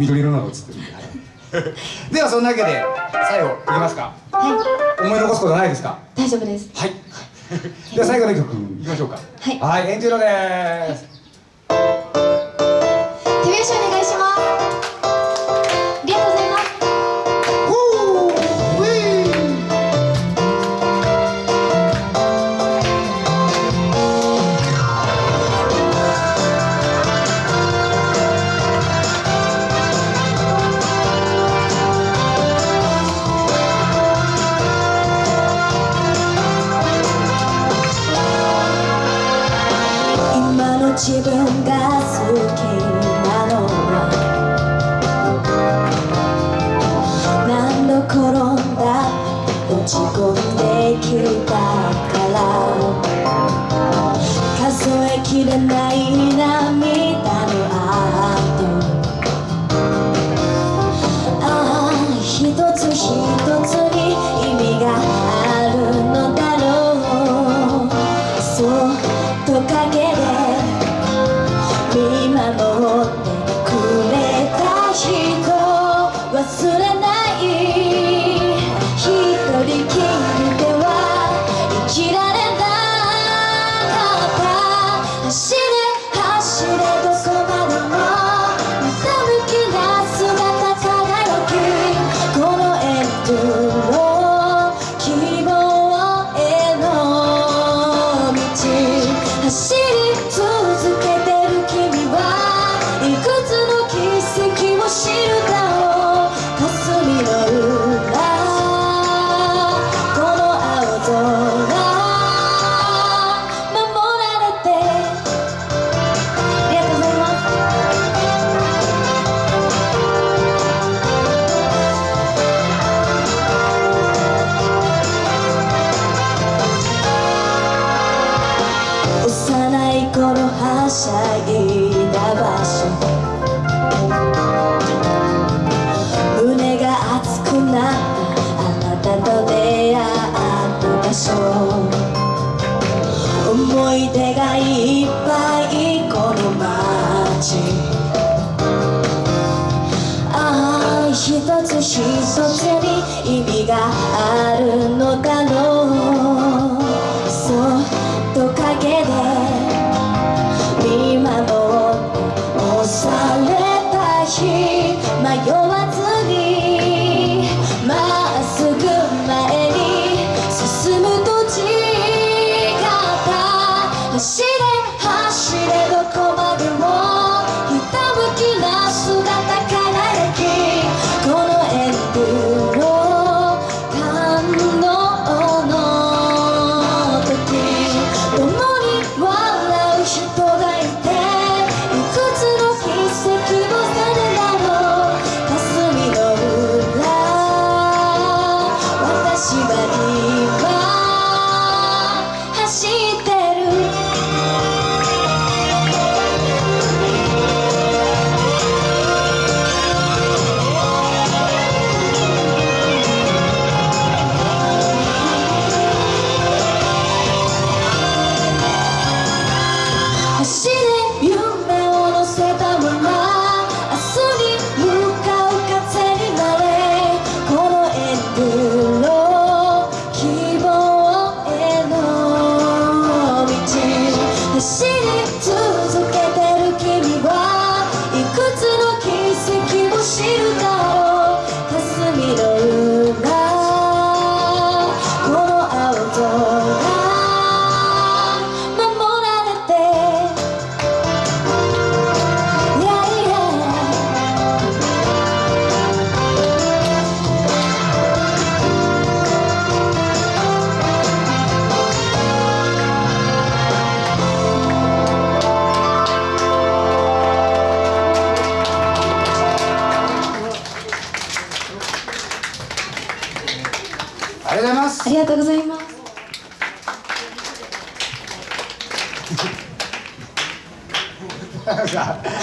緑色の映ってるんで、はい、ではそんなわけで最後いきますか？はい。思い残すことないですか？大丈夫です。はい。では最後の曲いきましょうか。はい。はいエンジェルです、はい、手拍子お願いします。自分が好きなのは何度転んだ落ち込んできたから数えきれない一つ一つに意味があるのだろうとうございます。ありがとうございます。さ